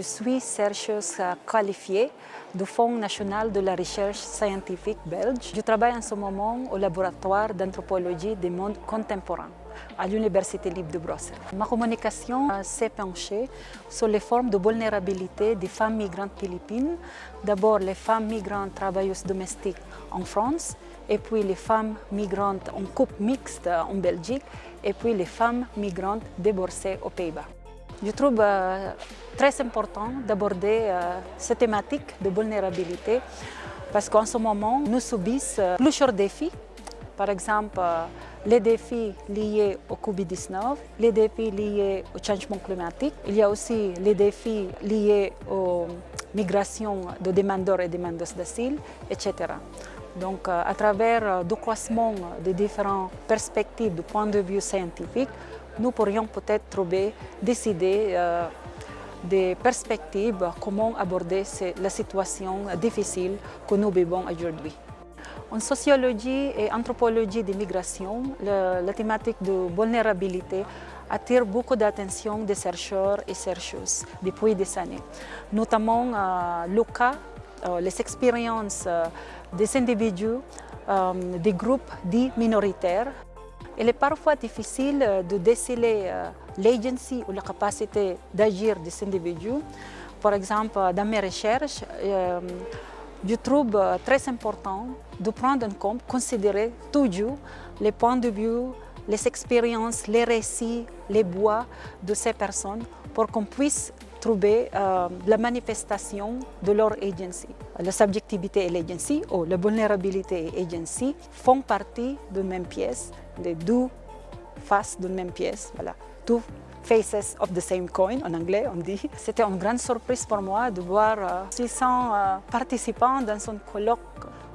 suis chercheuse qualifiée du Fonds national de la recherche scientifique belge. Je travaille en ce moment au laboratoire d'anthropologie des mondes contemporains à l'Université libre de Bruxelles. Ma communication s'est penchée sur les formes de vulnérabilité des femmes migrantes philippines. D'abord les femmes migrantes travailleuses domestiques en France, et puis les femmes migrantes en couple mixte en Belgique, et puis les femmes migrantes divorcées aux Pays-Bas. Je trouve euh, très important d'aborder euh, cette thématique de vulnérabilité parce qu'en ce moment, nous subissons euh, plusieurs défis. Par exemple, les défis liés au Covid-19, les défis liés au changement climatique. Il y a aussi les défis liés aux migrations de demandeurs et demandeuses d'asile, etc. Donc, à travers le croissement des différentes perspectives du point de vue scientifique, nous pourrions peut-être trouver, décider euh, des perspectives, comment aborder la situation difficile que nous vivons aujourd'hui. En sociologie et anthropologie des migrations, la thématique de vulnérabilité attire beaucoup d'attention des chercheurs et chercheuses depuis des années, notamment euh, le cas, euh, les expériences des individus, des groupes dits minoritaires il est parfois difficile euh, de déceler euh, l'agency ou la capacité d'agir des individus. Par exemple, dans mes recherches, euh, je trouve très important de prendre en compte, considérer toujours les points de vue, les expériences, les récits, les bois de ces personnes pour qu'on puisse trouver la manifestation de leur agency. La subjectivité et l'agency, ou la vulnérabilité et l'agency, font partie de même pièce les deux faces d'une même pièce, voilà, two faces of the same coin, en anglais on dit. C'était une grande surprise pour moi de voir 600 euh, euh, participants dans son colloque.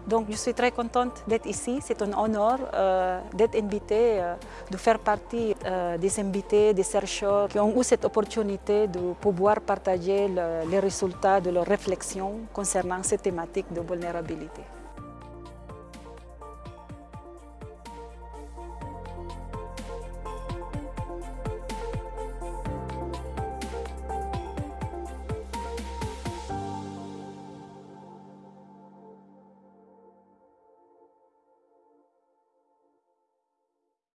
Donc je suis très contente d'être ici, c'est un honneur euh, d'être invitée, de faire partie des invités, des chercheurs qui ont eu cette opportunité de pouvoir partager les résultats de leurs réflexions concernant cette thématique de vulnérabilité.